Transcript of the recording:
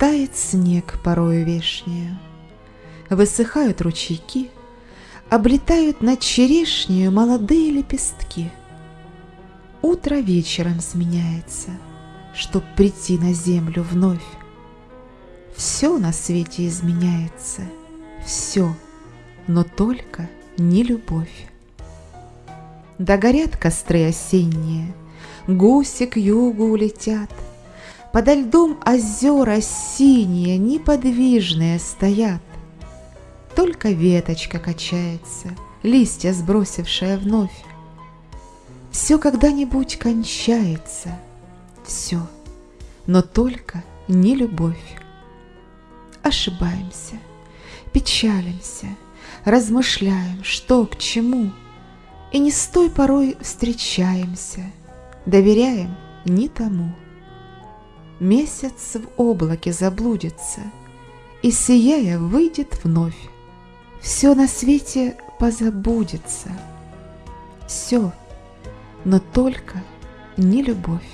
Тает снег порою вешнею, Высыхают ручейки, Облетают над черешнею Молодые лепестки. Утро вечером сменяется, Чтоб прийти на землю вновь. Все на свете изменяется, Все, но только не любовь. Да горят костры осенние, Гуси к югу улетят, Подо льдом озера синие Неподвижные стоят. Только веточка качается, Листья сбросившая вновь. Все когда-нибудь кончается, Все, но только не любовь. Ошибаемся, печалимся, Размышляем, что к чему, И не с той порой встречаемся, Доверяем не тому. Месяц в облаке заблудится И, сияя, выйдет вновь. Все на свете позабудется, Все, но только не любовь.